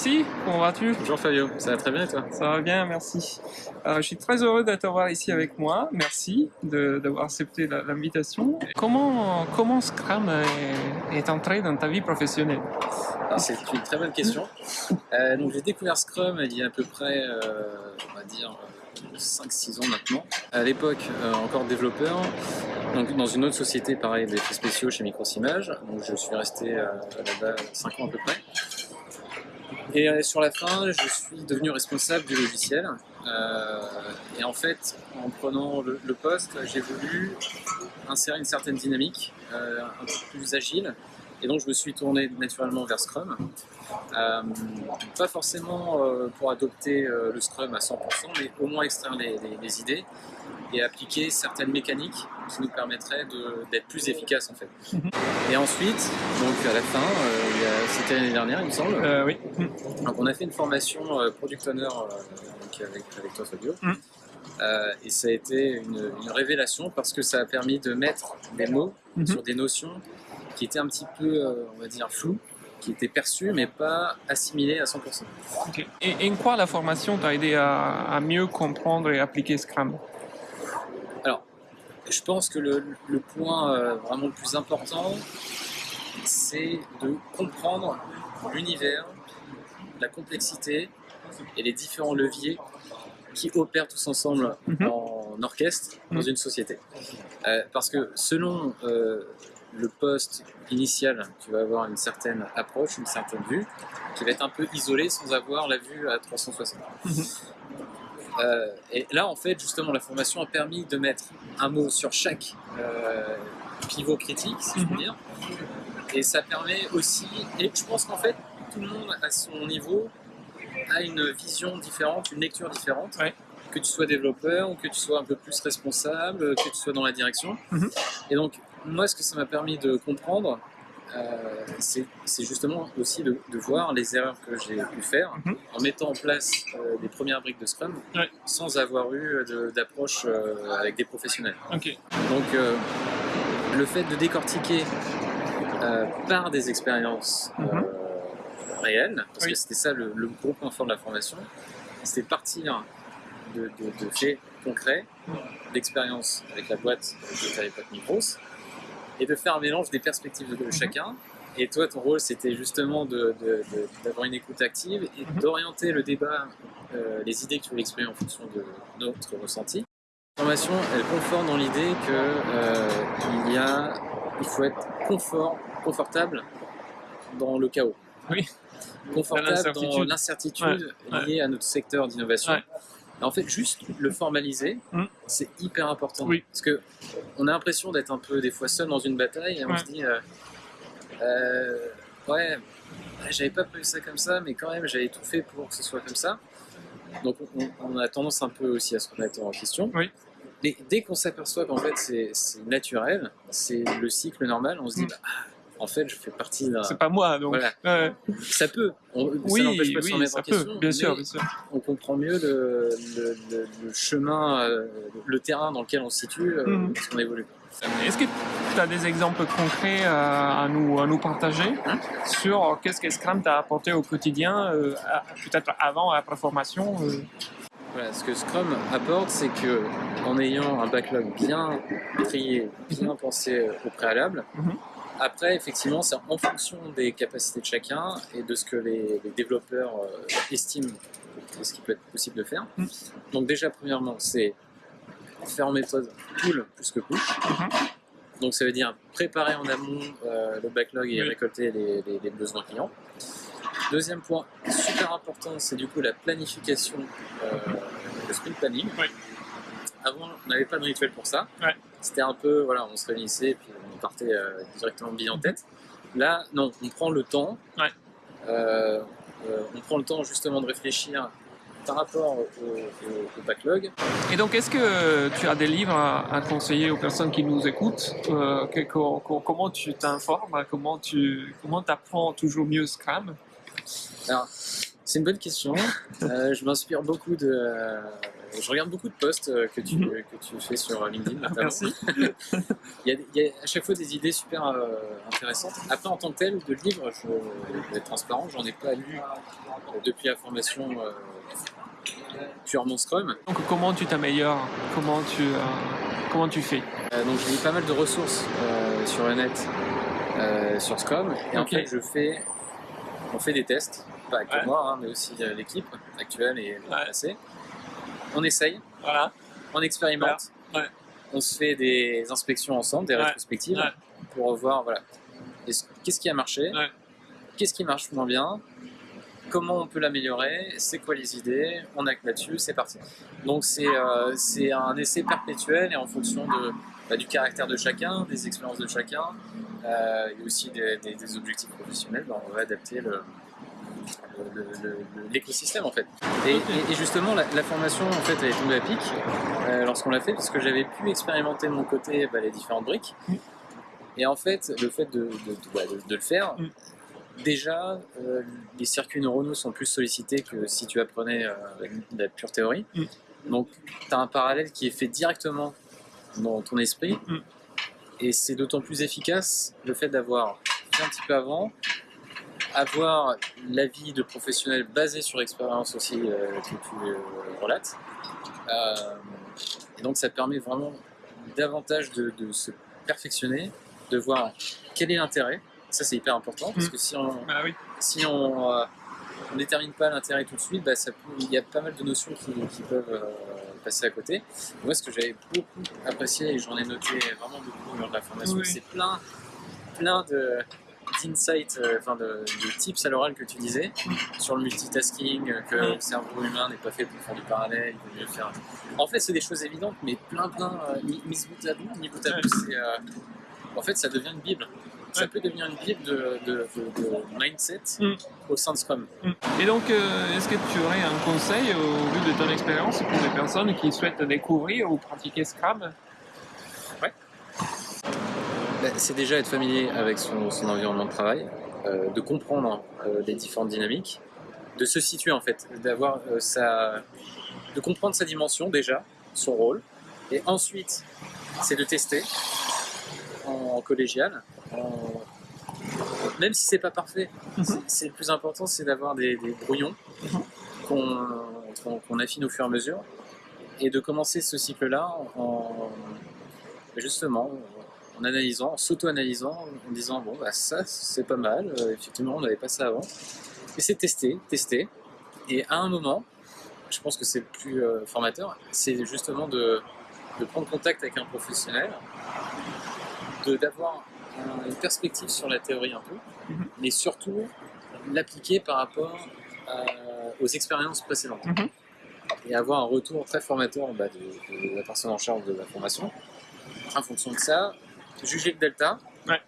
Alexis, comment vas-tu Bonjour Fabio, ça va très bien et toi Ça va bien, merci. Euh, je suis très heureux de t'avoir ici avec moi. Merci d'avoir accepté l'invitation. Comment, comment Scrum est, est, entré dans ta vie professionnelle C'est une très bonne question. Euh, donc j'ai découvert Scrum il y a à peu près, euh, on va dire, 5-6 ans maintenant. À l'époque, euh, encore développeur, donc dans une autre société, pareil, d'effets spéciaux chez Microsimage. Donc je suis resté euh, là-bas 5 ans à peu près. Et euh, sur la fin, je suis devenu responsable du logiciel. Euh, et en fait, en prenant le, poste, j'ai voulu insérer une certaine dynamique, euh, un peu plus agile. Et donc, je me suis tourné naturellement vers Scrum. Pas forcément pour adopter le Scrum à 100%, mais au moins extraire les idées et appliquer certaines mécaniques qui nous permettraient d'être plus efficaces en fait. Et ensuite, donc à la fin, euh, c'était l'année dernière il me semble, euh, oui. donc on a fait une formation euh, Product Owner donc avec, avec toi Fabio. Mm. et ça a été une, une, révélation parce que ça a permis de mettre des mots Mm -hmm. sur des notions qui étaient un petit peu, on va dire, floues qui étaient perçues mais pas assimilées à 100%. Okay. Et, en quoi la formation t'a aidé à, à mieux comprendre et appliquer Scrum? Je pense que le, le point euh, vraiment le plus important, c'est de comprendre l'univers, la complexité et les différents leviers qui opèrent tous ensemble -hmm. en orchestre dans -hmm. une société. Euh, parce que selon euh, le poste initial, tu vas avoir une certaine approche, une certaine vue, qui va être un peu isolée sans avoir la vue à 360. Mm -hmm. Euh, et là, en fait, justement, la formation a permis de mettre un mot sur chaque euh, pivot critique, si je veux dire. Et ça permet aussi, et je pense qu'en fait, tout le monde à son niveau a une vision différente, une lecture différente. Ouais. Que tu sois développeur ou que tu sois un peu plus responsable, que tu sois dans la direction. Mm -hmm. Et donc, moi, ce que ça m'a permis de comprendre, euh, c'est justement aussi de, de, voir les erreurs que j'ai pu faire mm -hmm. en mettant en place euh, les premières briques de Scrum ouais. sans avoir eu d'approche euh, avec des professionnels. Okay. Donc euh, le fait de décortiquer euh, par des expériences mm -hmm. réelles, parce oui. que c'était ça le, le, gros point fort de la formation, c'était partir de, faits concrets, d'expériences avec la boîte de à l'époque Micros, et de faire un mélange des perspectives de, Mhm. chacun. Et toi, ton rôle, c'était justement d'avoir une écoute active et Mhm. d'orienter le débat, euh, les idées que tu voulais exprimer en fonction de notre ressenti. La formation, elle conforte dans l'idée que euh, il y a, il faut être confort, confortable dans le chaos. Oui. Confortable dans l'incertitude ouais. liée à notre secteur d'innovation. Ouais. En fait, juste le formaliser, mm. c'est hyper important. Oui. Parce que on a l'impression d'être un peu des fois seul dans une bataille et on ouais. se dit euh, euh, ouais, j'avais pas prévu ça comme ça, mais quand même j'avais tout fait pour que ce soit comme ça. Donc on, on a tendance un peu aussi à se remettre en question. Oui. Mais dès qu'on s'aperçoit qu'en fait c'est naturel, c'est le cycle normal, on se dit mm. bah, en fait, je fais partie d'un. C'est pas moi, donc. Voilà. Ouais. Ça peut. On, oui, ça n'empêche pas de oui, se remettre en peut, question. Bien sûr, bien sûr. On comprend mieux le, le, le, le chemin, euh, le terrain dans lequel on se situe, euh, Mhm. parce qu'on évolue. Est-ce que tu as des exemples concrets à, à, nous, à nous partager Hein sur qu'est-ce que Scrum t'a apporté au quotidien, euh, peut-être avant, après formation euh... Voilà, ce que Scrum apporte, c'est que en ayant un backlog bien trié, bien pensé au préalable, Mhm. Après, effectivement, c'est en fonction des capacités de chacun et de ce que les, les développeurs euh, estiment de ce qui peut être possible de faire. Mhm. Donc déjà, premièrement, c'est faire en méthode pull plus que push. Mhm. Donc ça veut dire préparer en amont euh, le backlog et Oui. récolter les, les- les besoins clients. Deuxième point super important, c'est du coup la planification, euh, le sprint planning. Oui. Avant, on n'avait pas de rituel pour ça. Ouais. C'était un peu, voilà, on se réunissait et puis on partait euh, directement bilan en tête. Là, non, on prend le temps. Ouais. Euh, euh, on prend le temps justement de réfléchir par rapport au, au- au backlog. Et donc, est-ce que tu as des livres à, à conseiller aux personnes qui nous écoutent euh, que- Comment tu t'informes Comment tu comment apprends toujours mieux Scrum Alors, c'est une bonne question. Euh, je m'inspire beaucoup de, je regarde beaucoup de posts euh, que tu, Mhm. que tu fais sur LinkedIn notamment. Merci. Il y, a, il y a à chaque fois des idées super euh, intéressantes. Après, en tant que tel, de livres, je vais être transparent, j'en ai pas lu euh, depuis la formation euh, purement Scrum. Donc comment tu t'améliores? Comment tu euh, comment tu fais? Euh, donc, lis pas mal de ressources euh, sur le net, euh, sur Scrum, et en fait, je fais, on fait des tests, pas que Ouais. moi, hein, mais aussi euh, l'équipe actuelle et Ouais. passée. On essaye, Voilà. on expérimente. Ouais. on se fait des inspections ensemble, des Ouais. rétrospectives, Ouais. pour voir voilà, est-ce- qu'est-ce qui a marché, qu'est-ce qui marche moins bien, comment on peut l'améliorer, c'est quoi les idées, on acte là-dessus, c'est parti. Donc c'est euh, c'est un essai perpétuel et en fonction de, bah, du caractère de chacun, des expériences de chacun, euh, et aussi des, des- des objectifs professionnels, bah, on va adapter le- l'écosystème en fait. Et, justement la, formation en fait elle est tombée à pic euh, lorsqu'on l'a fait parce que j'avais pu expérimenter de mon côté bah, les différentes briques. Et en fait le fait de, de- bah, le faire, déjà euh, les circuits neuronaux sont plus sollicités que si tu apprenais euh, de la pure théorie. Donc tu as un parallèle qui est fait directement dans ton esprit. Et c'est d'autant plus efficace le fait d'avoir fait un petit peu avant, avoir l'avis de professionnels basé sur l'expérience aussi euh, que tu euh, relates. Euh, et donc ça permet vraiment davantage de, de se perfectionner, de voir quel est l'intérêt. Ça c'est hyper important parce Mm. que si on Ah oui. si on euh, on détermine pas l'intérêt tout de suite, bah, ça peut- il y a pas mal de notions qui, qui peuvent passer à côté. Moi, ce que j'avais beaucoup apprécié et j'en ai noté vraiment beaucoup lors de la formation, Oui. c'est plein, plein de d'insights, euh, enfin de, de tips à l'oral que tu disais sur le multitasking, euh, que Mm. le cerveau humain n'est pas fait pour faire du parallèle, il vaut mieux faire. En fait, c'est des choses évidentes, mais plein, plein, euh, mis bout à bout, mis bout à bout, c'est, euh, en fait, ça devient une bible. Ça Ouais. peut devenir une bible de, de- de- de mindset Mm. au sein de Scrum. Et donc, euh, est-ce que tu aurais un conseil au vu de ton expérience pour des personnes qui souhaitent découvrir ou pratiquer Scrum? C'est déjà être familier avec son, son environnement de travail, euh, de comprendre euh, les différentes dynamiques, de se situer en fait, d'avoir euh, sa, de comprendre sa dimension déjà, son rôle, et ensuite c'est de tester en collégial, en- même si c'est pas parfait. Mhm. c'est- C'est le plus important, c'est d'avoir des, des brouillons qu'on affine au fur et à mesure, et de commencer ce cycle-là en justement en analysant, en s'auto-analysant, en disant bon bah ça c'est pas mal, euh, effectivement on n'avait pas ça avant. Et c'est tester, tester. Et à un moment, je pense que c'est le plus euh, formateur, c'est justement de, de prendre contact avec un professionnel, de d'avoir un- une perspective sur la théorie un peu, Mhm. mais surtout l'appliquer par rapport à- aux expériences précédentes. Mhm. Et avoir un retour très formateur bah, de, de la personne en charge de la formation. En fonction de ça, juger le delta Ouais.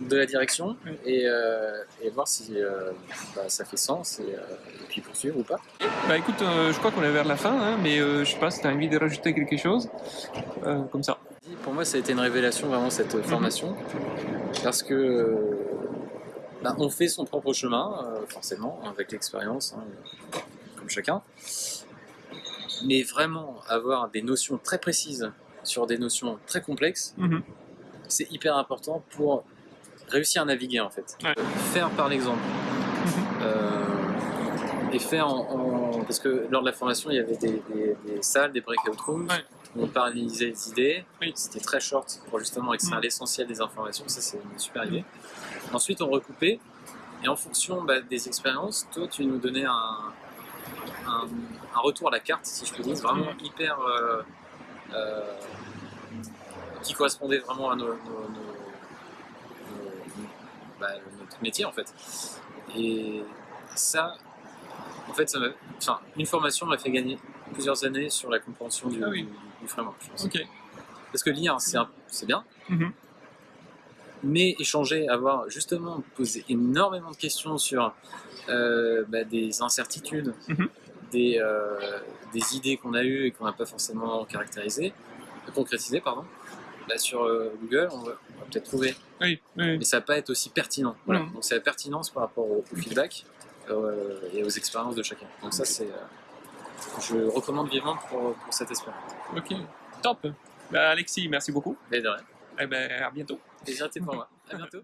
de la direction et, euh, et voir si euh, bah, ça fait sens et, euh, et puis poursuivre ou pas. Bah écoute, je crois qu'on est vers la fin, hein, mais je sais pas si tu as envie de rajouter quelque chose, comme ça. Pour moi, ça a été une révélation vraiment cette euh, formation parce que bah, on fait son propre chemin, forcément, avec l'expérience, hein, comme chacun. Mais vraiment avoir des notions très précises sur des notions très complexes, Mhm. C'est hyper important pour réussir à naviguer en fait. Ouais. Faire par l'exemple. Euh, et faire en, en- Parce que lors de la formation, il y avait des, des- des salles, des breakout rooms, Ouais. où on paralysait les idées. Oui. C'était très short pour justement extraire l'essentiel des informations. Ça, c'est une super idée. Ensuite, on recoupait. Et en fonction bah, des expériences, toi, tu nous donnais un, un, un retour à la carte, si je peux dire, vraiment hyper. euh, euh, qui correspondait vraiment à nos, nos- nos- nos- bah, notre métier en fait. Et ça, en fait, ça enfin, une formation m'a fait gagner plusieurs années sur la compréhension du, Ah oui. du, framework. je pense. Parce que lire, c'est un- c'est bien, Mhm. mais échanger, avoir justement posé énormément de questions sur euh, bah, des incertitudes, Mhm. des, euh, des idées qu'on a eues et qu'on n'a pas forcément caractérisées, concrétisées, pardon. Bah, sur euh, Google, on va, peut-être trouver, Oui, oui. mais ça va pas être aussi pertinent. Voilà. Donc c'est la pertinence par rapport au, au feedback euh, et aux expériences de chacun. Donc ça c'est euh, je recommande vivement pour, pour cet aspect. Ok, top. Bah, Alexis, merci beaucoup. Mais de rien. Eh ben, à bientôt. Plaisir pour moi. À bientôt.